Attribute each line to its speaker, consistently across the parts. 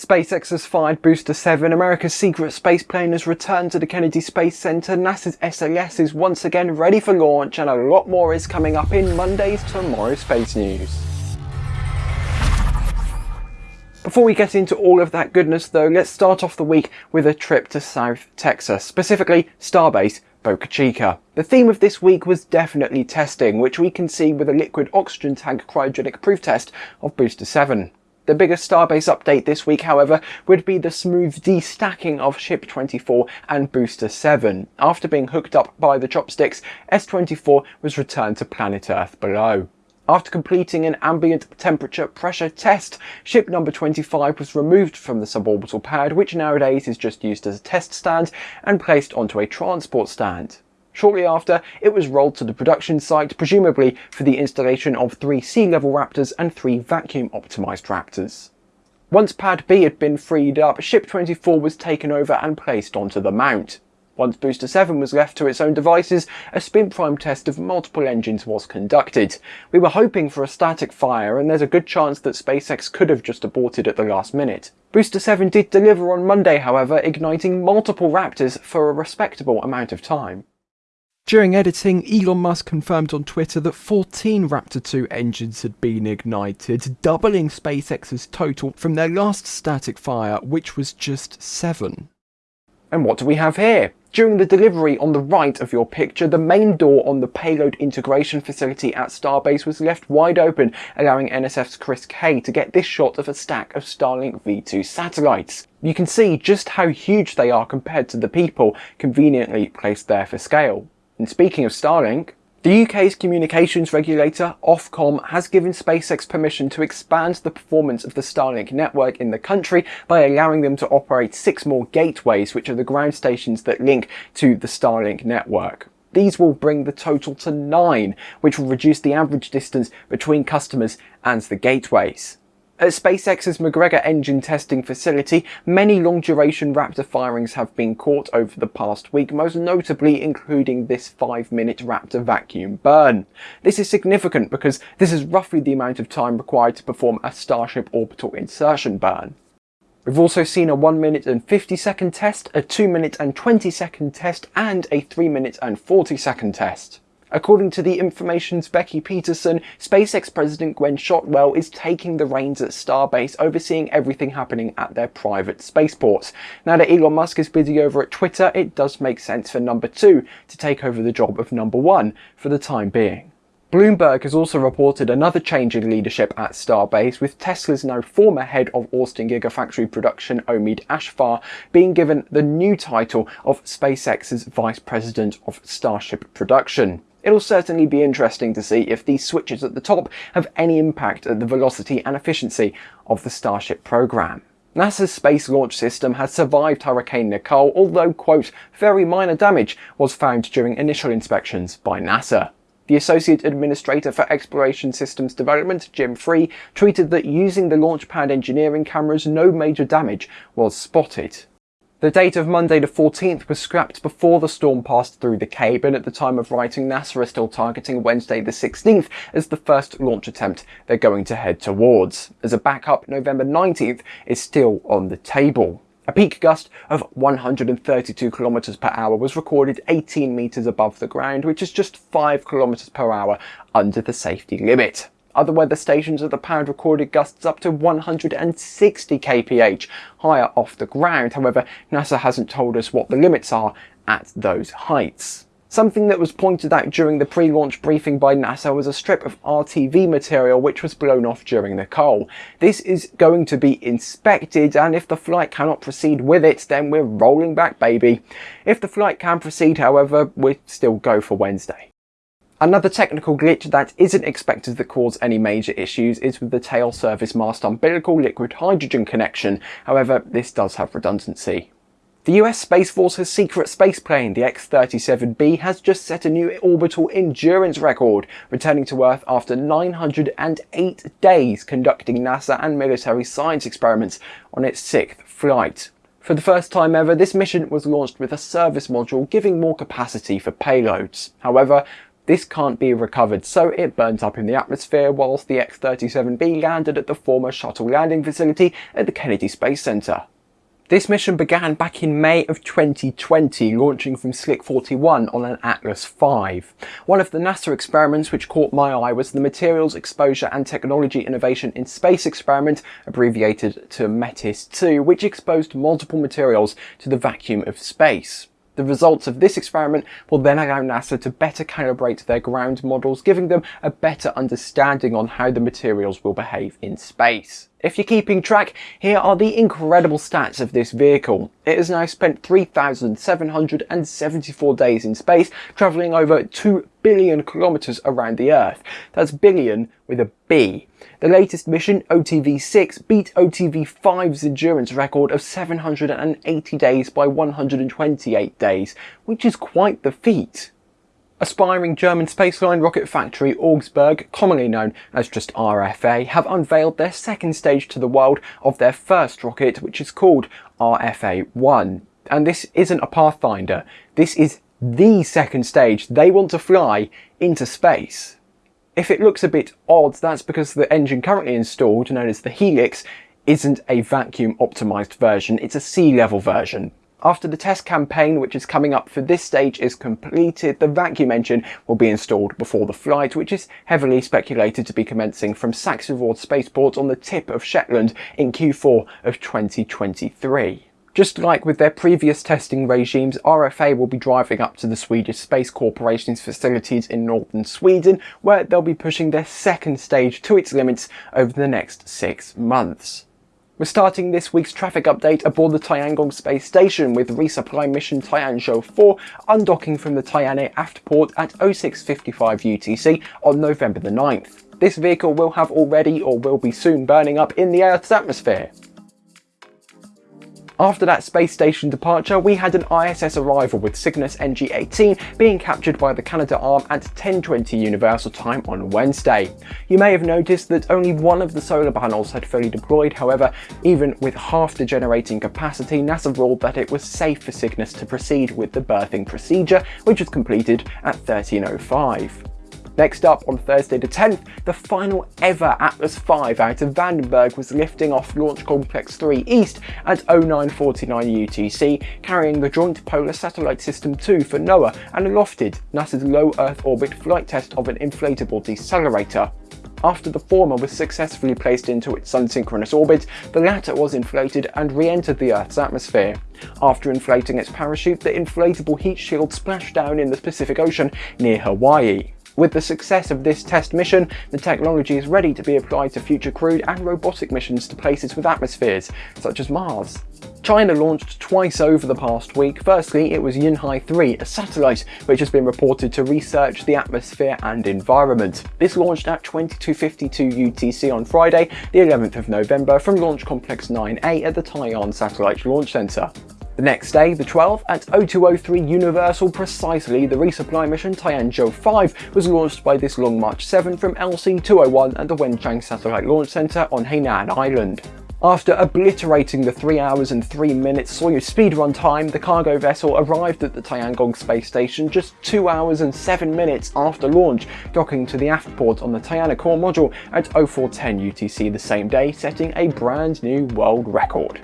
Speaker 1: SpaceX has fired Booster 7, America's secret space plane has returned to the Kennedy Space Center, NASA's SLS is once again ready for launch, and a lot more is coming up in Monday's Tomorrow Space News. Before we get into all of that goodness though, let's start off the week with a trip to South Texas, specifically Starbase Boca Chica. The theme of this week was definitely testing, which we can see with a liquid oxygen tank cryogenic proof test of Booster 7. The biggest Starbase update this week, however, would be the smooth destacking of Ship 24 and Booster 7. After being hooked up by the chopsticks, S24 was returned to planet Earth below. After completing an ambient temperature pressure test, ship number 25 was removed from the suborbital pad, which nowadays is just used as a test stand, and placed onto a transport stand. Shortly after, it was rolled to the production site, presumably for the installation of three sea-level Raptors and three vacuum-optimised Raptors. Once Pad B had been freed up, Ship 24 was taken over and placed onto the mount. Once Booster 7 was left to its own devices, a spin prime test of multiple engines was conducted. We were hoping for a static fire and there's a good chance that SpaceX could have just aborted at the last minute. Booster 7 did deliver on Monday however, igniting multiple Raptors for a respectable amount of time. During editing, Elon Musk confirmed on Twitter that 14 Raptor 2 engines had been ignited, doubling SpaceX's total from their last static fire, which was just 7. And what do we have here? During the delivery on the right of your picture, the main door on the payload integration facility at Starbase was left wide open, allowing NSF's Chris Kay to get this shot of a stack of Starlink V2 satellites. You can see just how huge they are compared to the people conveniently placed there for scale. And speaking of Starlink, the UK's communications regulator, Ofcom, has given SpaceX permission to expand the performance of the Starlink network in the country by allowing them to operate six more gateways, which are the ground stations that link to the Starlink network. These will bring the total to nine, which will reduce the average distance between customers and the gateways. At SpaceX's McGregor engine testing facility, many long-duration Raptor firings have been caught over the past week, most notably including this 5-minute Raptor vacuum burn. This is significant because this is roughly the amount of time required to perform a Starship orbital insertion burn. We've also seen a 1 minute and 50 second test, a 2 minute and 20 second test, and a 3 minute and 40 second test. According to the information's Becky Peterson, SpaceX President Gwynne Shotwell is taking the reins at Starbase, overseeing everything happening at their private spaceports. Now that Elon Musk is busy over at Twitter, it does make sense for number two to take over the job of number one for the time being. Bloomberg has also reported another change in leadership at Starbase, with Tesla's now former head of Austin Gigafactory production, Omead Afshar, being given the new title of SpaceX's Vice President of Starship Production. It'll certainly be interesting to see if these switches at the top have any impact at the velocity and efficiency of the Starship program. NASA's Space Launch System has survived Hurricane Nicole, although, quote, very minor damage was found during initial inspections by NASA. The Associate Administrator for Exploration Systems Development, Jim Free, tweeted that using the Launchpad engineering cameras, no major damage was spotted. The date of Monday the 14th was scrapped before the storm passed through the Cape and at the time of writing NASA is still targeting Wednesday the 16th as the first launch attempt they're going to head towards. As a backup, November 19th is still on the table. A peak gust of 132 km per hour was recorded 18 metres above the ground, which is just 5 km per hour under the safety limit. Other weather stations at the pad recorded gusts up to 160 kph higher off the ground. However, NASA hasn't told us what the limits are at those heights. Something that was pointed out during the pre-launch briefing by NASA was a strip of RTV material which was blown off during the call. This is going to be inspected and if the flight cannot proceed with it then we're rolling back baby. If the flight can proceed however we still go for Wednesday. Another technical glitch that isn't expected to cause any major issues is with the tail service mast umbilical liquid hydrogen connection, however this does have redundancy. The US Space Force's secret spaceplane, the X-37B, has just set a new orbital endurance record, returning to Earth after 908 days conducting NASA and military science experiments on its sixth flight. For the first time ever, this mission was launched with a service module giving more capacity for payloads. However, this can't be recovered, so it burnt up in the atmosphere whilst the X-37B landed at the former shuttle landing facility at the Kennedy Space Center. This mission began back in May of 2020, launching from Slick 41 on an Atlas V. One of the NASA experiments which caught my eye was the Materials Exposure and Technology Innovation in Space experiment, abbreviated to METIS-2, which exposed multiple materials to the vacuum of space. The results of this experiment will then allow NASA to better calibrate their ground models, giving them a better understanding on how the materials will behave in space. If you're keeping track, here are the incredible stats of this vehicle. It has now spent 3,774 days in space, travelling over 2 billion kilometres around the Earth. That's billion with a B. The latest mission, OTV-6, beat OTV-5's endurance record of 780 days by 128 days, which is quite the feat. Aspiring German spaceline rocket factory Augsburg, commonly known as just RFA, have unveiled their second stage to the world of their first rocket, which is called RFA-1. And this isn't a Pathfinder, this is the second stage they want to fly into space. If it looks a bit odd, that's because the engine currently installed, known as the Helix, isn't a vacuum optimized version, it's a sea level version. After the test campaign, which is coming up for this stage, is completed, the vacuum engine will be installed before the flight, which is heavily speculated to be commencing from SaxaVord Spaceport on the tip of Shetland in Q4 of 2023. Just like with their previous testing regimes, RFA will be driving up to the Swedish Space Corporation's facilities in northern Sweden, where they'll be pushing their second stage to its limits over the next six months. We're starting this week's traffic update aboard the Tiangong space station with resupply mission Tianzhou 4 undocking from the Tianhe aft port at 0655 UTC on November the 9th. This vehicle will have already or will be soon burning up in the Earth's atmosphere. After that space station departure, we had an ISS arrival with Cygnus NG-18 being captured by the Canadarm at 10.20 Universal Time on Wednesday. You may have noticed that only one of the solar panels had fully deployed, however, even with half the generating capacity, NASA ruled that it was safe for Cygnus to proceed with the berthing procedure, which was completed at 13.05. Next up, on Thursday the 10th, the final ever Atlas V out of Vandenberg was lifting off Launch Complex 3 East at 0949 UTC, carrying the Joint Polar Satellite System 2 for NOAA and lofted NASA's low Earth orbit flight test of an inflatable decelerator. After the former was successfully placed into its sun-synchronous orbit, the latter was inflated and re-entered the Earth's atmosphere. After inflating its parachute, the inflatable heat shield splashed down in the Pacific Ocean near Hawaii. With the success of this test mission, the technology is ready to be applied to future crewed and robotic missions to places with atmospheres, such as Mars. China launched twice over the past week. Firstly, it was Yunhai 3, a satellite which has been reported to research the atmosphere and environment. This launched at 2252 UTC on Friday, the 11th of November from Launch Complex 9A at the Taiyuan Satellite Launch Center. The next day, the 12th, at 0203 Universal precisely, the resupply mission Tianzhou 5 was launched by this Long March 7 from LC-201 at the Wenchang Satellite Launch Center on Hainan Island. After obliterating the 3 hours and 3 minutes Soyuz speedrun time, the cargo vessel arrived at the Tiangong space station just 2 hours and 7 minutes after launch, docking to the aft port on the Tianhe core module at 0410 UTC the same day, setting a brand new world record.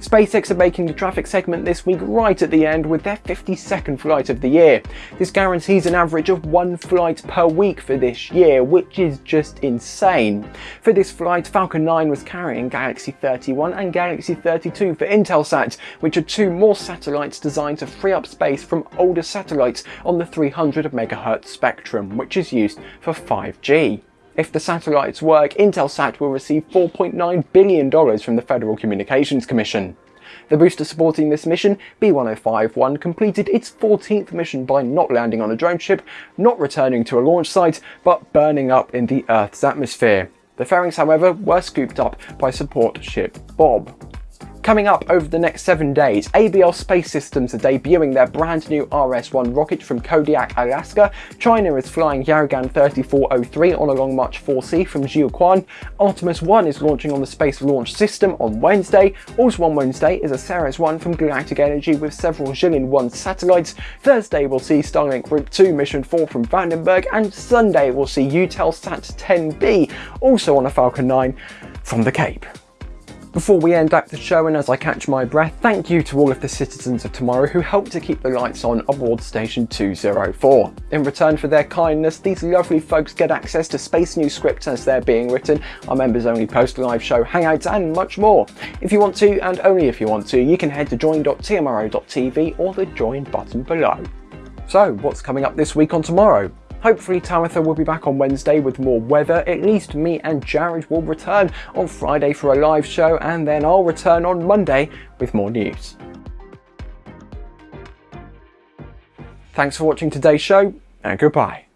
Speaker 1: SpaceX are making the traffic segment this week right at the end with their 52nd flight of the year. This guarantees an average of one flight per week for this year, which is just insane. For this flight, Falcon 9 was carrying Galaxy 31 and Galaxy 32 for Intelsat, which are two more satellites designed to free up space from older satellites on the 300 MHz spectrum, which is used for 5G. If the satellites work, Intelsat will receive $4.9 billion from the Federal Communications Commission. The booster supporting this mission, B1051, completed its 14th mission by not landing on a drone ship, not returning to a launch site, but burning up in the Earth's atmosphere. The fairings, however, were scooped up by support ship Bob. Coming up over the next seven days, ABL Space Systems are debuting their brand new RS-1 rocket from Kodiak, Alaska. China is flying Yaogan 3403 on a Long March 4C from Jiuquan. Artemis 1 is launching on the Space Launch System on Wednesday. Also on Wednesday is a Ceres 1 from Galactic Energy with several Jilin 1 satellites. Thursday we'll see Starlink Group 2 Mission 4 from Vandenberg and Sunday we'll see Eutelsat 10B also on a Falcon 9 from the Cape. Before we end up the show and as I catch my breath, thank you to all of the citizens of tomorrow who helped to keep the lights on aboard Station 204. In return for their kindness, these lovely folks get access to Space News scripts as they're being written, our members only post live show hangouts and much more. If you want to, and only if you want to, you can head to join.tmro.tv or the join button below. So what's coming up this week on tomorrow? Hopefully Tamitha will be back on Wednesday with more weather, at least me and Jared will return on Friday for a live show and then I'll return on Monday with more news. Thanks for watching today's show and goodbye.